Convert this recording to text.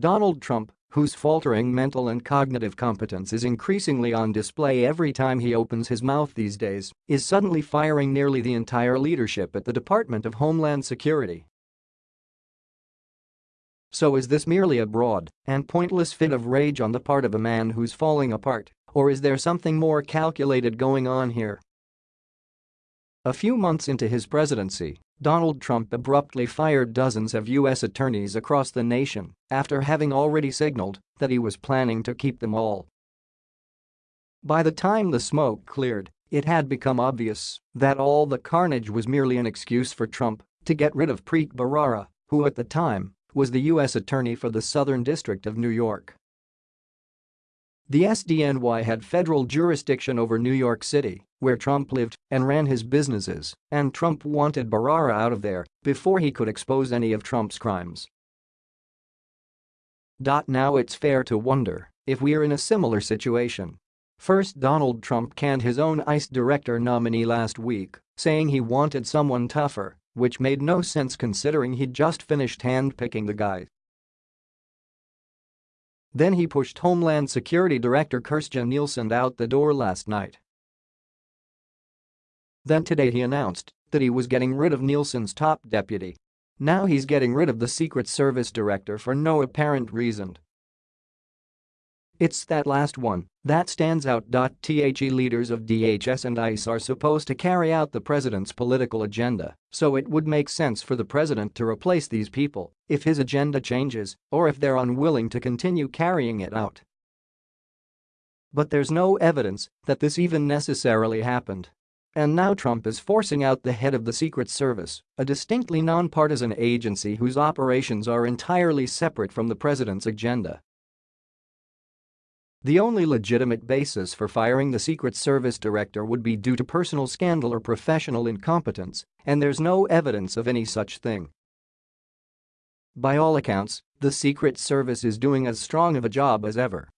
Donald Trump, whose faltering mental and cognitive competence is increasingly on display every time he opens his mouth these days, is suddenly firing nearly the entire leadership at the Department of Homeland Security. So is this merely a broad and pointless fit of rage on the part of a man who's falling apart, or is there something more calculated going on here? A few months into his presidency, Donald Trump abruptly fired dozens of U.S. attorneys across the nation after having already signaled that he was planning to keep them all. By the time the smoke cleared, it had become obvious that all the carnage was merely an excuse for Trump to get rid of Preet Bharara, who at the time was the U.S. Attorney for the Southern District of New York. The SDNY had federal jurisdiction over New York City, where Trump lived and ran his businesses, and Trump wanted Bharara out of there before he could expose any of Trump's crimes. Now it's fair to wonder if we're in a similar situation. First Donald Trump canned his own ICE director nominee last week, saying he wanted someone tougher, which made no sense considering he'd just finished handpicking the guy then he pushed Homeland Security Director Kirstjen Nielsen out the door last night. Then today he announced that he was getting rid of Nielsen's top deputy. Now he's getting rid of the Secret Service director for no apparent reason. It's that last one that stands out. The leaders of DHS and ICE are supposed to carry out the president's political agenda, so it would make sense for the president to replace these people if his agenda changes or if they're unwilling to continue carrying it out. But there's no evidence that this even necessarily happened. And now Trump is forcing out the head of the Secret Service, a distinctly nonpartisan agency whose operations are entirely separate from the president's agenda. The only legitimate basis for firing the Secret Service director would be due to personal scandal or professional incompetence, and there's no evidence of any such thing. By all accounts, the Secret Service is doing as strong of a job as ever.